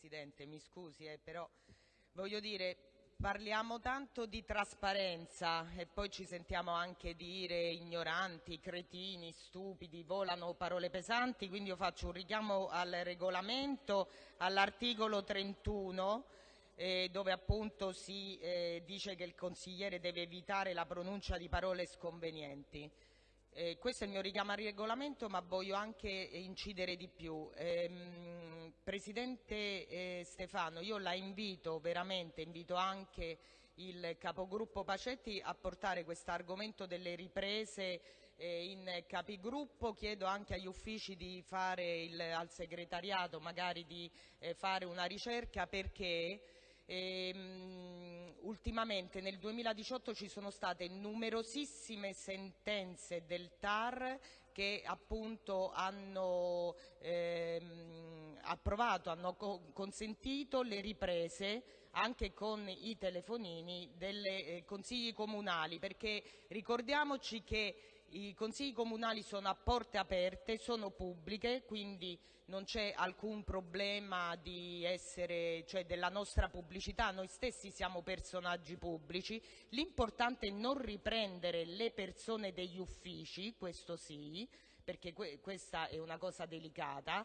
Presidente, mi scusi, eh, però voglio dire, parliamo tanto di trasparenza e poi ci sentiamo anche dire ignoranti, cretini, stupidi, volano parole pesanti, quindi io faccio un richiamo al regolamento, all'articolo 31 eh, dove appunto si eh, dice che il consigliere deve evitare la pronuncia di parole sconvenienti. Eh, questo è il mio richiamo al regolamento, ma voglio anche incidere di più. Eh, Presidente eh, Stefano, io la invito veramente, invito anche il capogruppo Pacetti a portare questo argomento delle riprese eh, in capigruppo, chiedo anche agli uffici di fare il, al segretariato magari di eh, fare una ricerca perché Ehm, ultimamente nel 2018 ci sono state numerosissime sentenze del TAR che appunto hanno ehm, approvato, hanno co consentito le riprese anche con i telefonini dei eh, consigli comunali perché ricordiamoci che i consigli comunali sono a porte aperte, sono pubbliche, quindi non c'è alcun problema essere, cioè della nostra pubblicità, noi stessi siamo personaggi pubblici, l'importante è non riprendere le persone degli uffici, questo sì, perché que questa è una cosa delicata,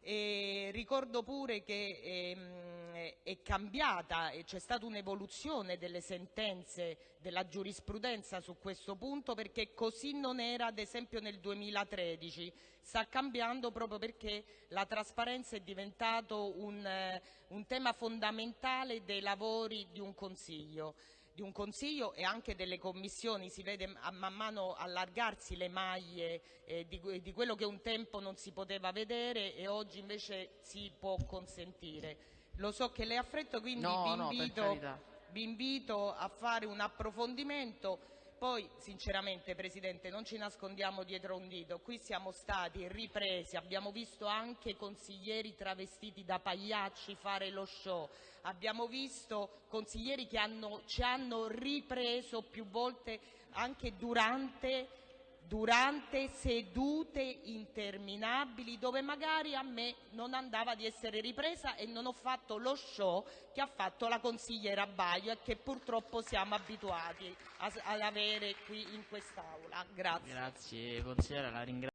e ricordo pure che ehm, è cambiata e c'è stata un'evoluzione delle sentenze della giurisprudenza su questo punto perché così non era ad esempio nel 2013. Sta cambiando proprio perché la trasparenza è diventato un, eh, un tema fondamentale dei lavori di un Consiglio di un Consiglio e anche delle commissioni, si vede man mano allargarsi le maglie eh, di, di, quello che un tempo non si poteva vedere e oggi invece si può consentire. Lo so che lei ha freddo, quindi no, vi, invito, vi invito a fare un approfondimento poi, sinceramente, Presidente, non ci nascondiamo dietro un dito. Qui siamo stati ripresi, abbiamo visto anche consiglieri travestiti da pagliacci fare lo show. Abbiamo visto consiglieri che hanno, ci hanno ripreso più volte anche durante durante sedute interminabili dove magari a me non andava di essere ripresa e non ho fatto lo show che ha fatto la consigliera Baio e che purtroppo siamo abituati ad avere qui in quest'Aula. Grazie. Grazie.